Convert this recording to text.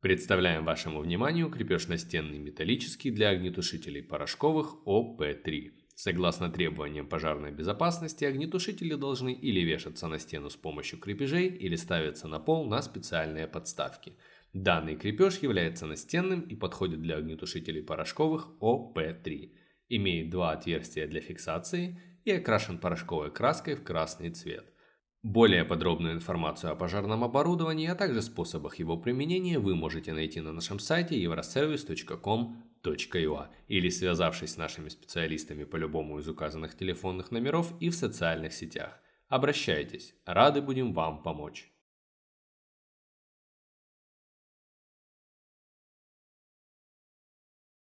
Представляем вашему вниманию крепеж настенный металлический для огнетушителей порошковых ОП-3. Согласно требованиям пожарной безопасности, огнетушители должны или вешаться на стену с помощью крепежей, или ставиться на пол на специальные подставки. Данный крепеж является настенным и подходит для огнетушителей порошковых ОП-3. Имеет два отверстия для фиксации и окрашен порошковой краской в красный цвет. Более подробную информацию о пожарном оборудовании, а также способах его применения вы можете найти на нашем сайте euroservice.com.ua или связавшись с нашими специалистами по любому из указанных телефонных номеров и в социальных сетях. Обращайтесь, рады будем вам помочь.